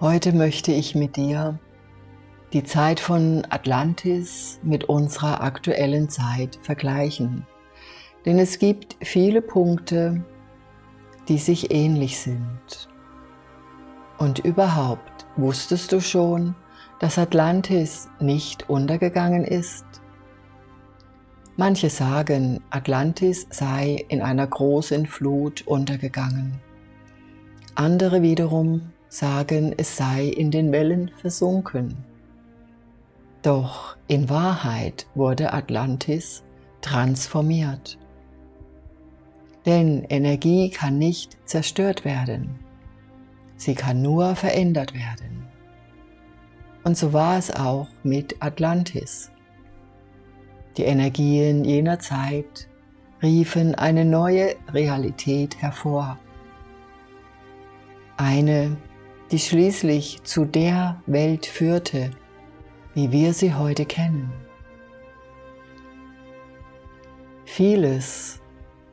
Heute möchte ich mit dir die Zeit von Atlantis mit unserer aktuellen Zeit vergleichen. Denn es gibt viele Punkte, die sich ähnlich sind. Und überhaupt, wusstest du schon, dass Atlantis nicht untergegangen ist? Manche sagen, Atlantis sei in einer großen Flut untergegangen. Andere wiederum sagen, es sei in den Wellen versunken. Doch in Wahrheit wurde Atlantis transformiert. Denn Energie kann nicht zerstört werden. Sie kann nur verändert werden. Und so war es auch mit Atlantis. Die Energien jener Zeit riefen eine neue Realität hervor. Eine, die schließlich zu der Welt führte, wie wir sie heute kennen. Vieles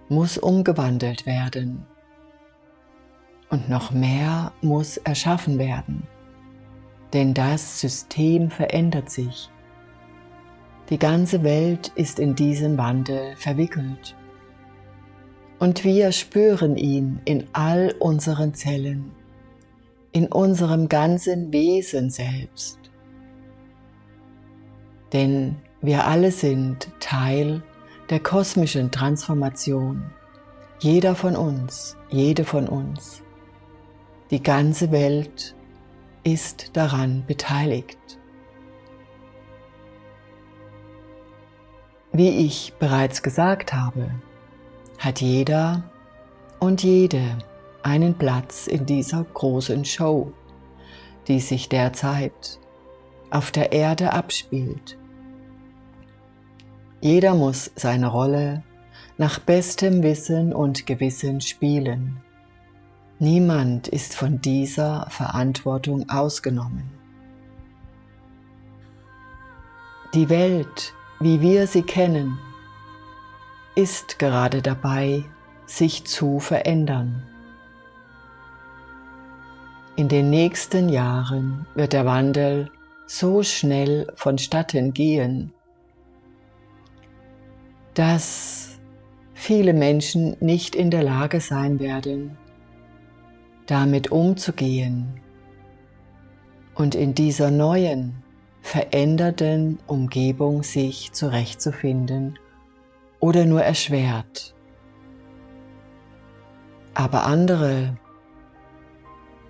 muss umgewandelt werden und noch mehr muss erschaffen werden, denn das System verändert sich. Die ganze Welt ist in diesen Wandel verwickelt und wir spüren ihn in all unseren Zellen, in unserem ganzen Wesen selbst. Denn wir alle sind Teil der kosmischen Transformation. Jeder von uns, jede von uns. Die ganze Welt ist daran beteiligt. Wie ich bereits gesagt habe, hat jeder und jede einen Platz in dieser großen Show, die sich derzeit auf der Erde abspielt. Jeder muss seine Rolle nach bestem Wissen und Gewissen spielen. Niemand ist von dieser Verantwortung ausgenommen. Die Welt, wie wir sie kennen, ist gerade dabei, sich zu verändern. In den nächsten Jahren wird der Wandel so schnell vonstatten gehen, dass viele Menschen nicht in der Lage sein werden, damit umzugehen und in dieser neuen, veränderten Umgebung sich zurechtzufinden oder nur erschwert. Aber andere,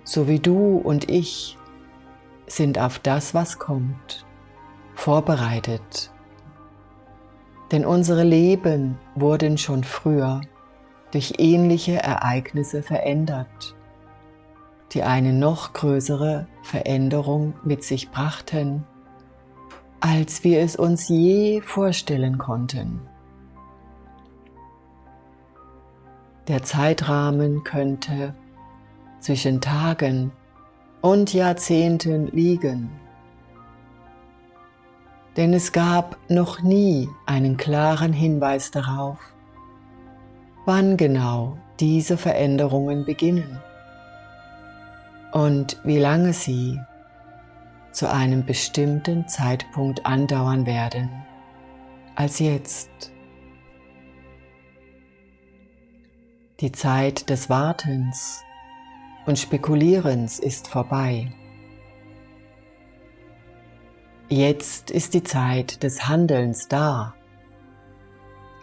so wie du und ich, sind auf das, was kommt, vorbereitet. Denn unsere Leben wurden schon früher durch ähnliche Ereignisse verändert, die eine noch größere Veränderung mit sich brachten, als wir es uns je vorstellen konnten. Der Zeitrahmen könnte zwischen Tagen und Jahrzehnten liegen. Denn es gab noch nie einen klaren Hinweis darauf, wann genau diese Veränderungen beginnen und wie lange sie zu einem bestimmten Zeitpunkt andauern werden als jetzt. Die Zeit des Wartens und Spekulierens ist vorbei. Jetzt ist die Zeit des Handelns da.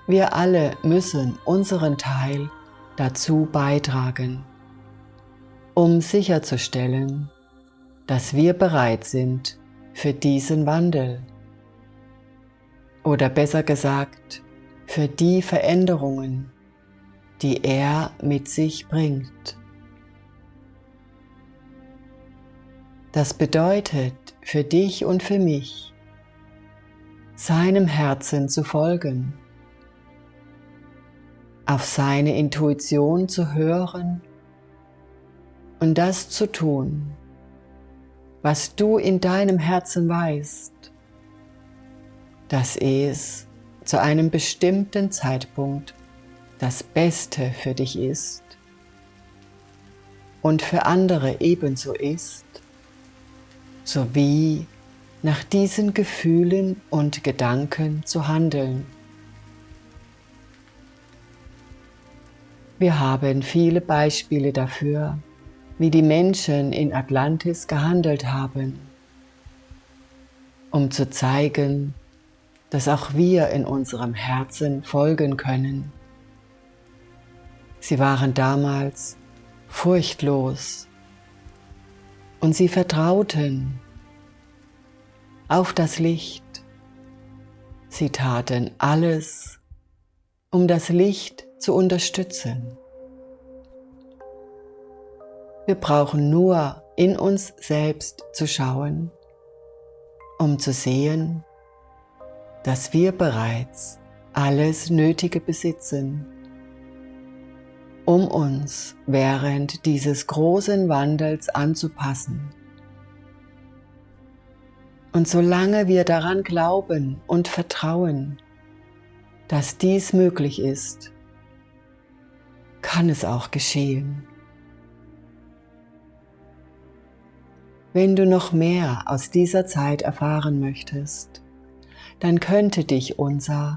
Wir alle müssen unseren Teil dazu beitragen, um sicherzustellen, dass wir bereit sind für diesen Wandel. Oder besser gesagt, für die Veränderungen, die er mit sich bringt. Das bedeutet für dich und für mich, seinem Herzen zu folgen, auf seine Intuition zu hören und das zu tun, was du in deinem Herzen weißt, dass es zu einem bestimmten Zeitpunkt das Beste für dich ist und für andere ebenso ist sowie nach diesen Gefühlen und Gedanken zu handeln. Wir haben viele Beispiele dafür, wie die Menschen in Atlantis gehandelt haben, um zu zeigen, dass auch wir in unserem Herzen folgen können. Sie waren damals furchtlos und sie vertrauten auf das Licht. Sie taten alles, um das Licht zu unterstützen. Wir brauchen nur in uns selbst zu schauen, um zu sehen, dass wir bereits alles Nötige besitzen, um uns während dieses großen Wandels anzupassen. Und solange wir daran glauben und vertrauen, dass dies möglich ist, kann es auch geschehen. Wenn du noch mehr aus dieser Zeit erfahren möchtest, dann könnte dich unser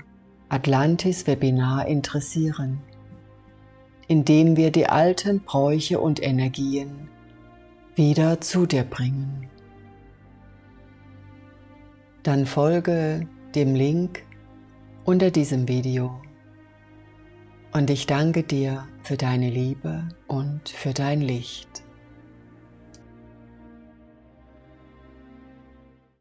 Atlantis-Webinar interessieren, in dem wir die alten Bräuche und Energien wieder zu dir bringen. Dann folge dem Link unter diesem Video und ich danke dir für deine Liebe und für dein Licht.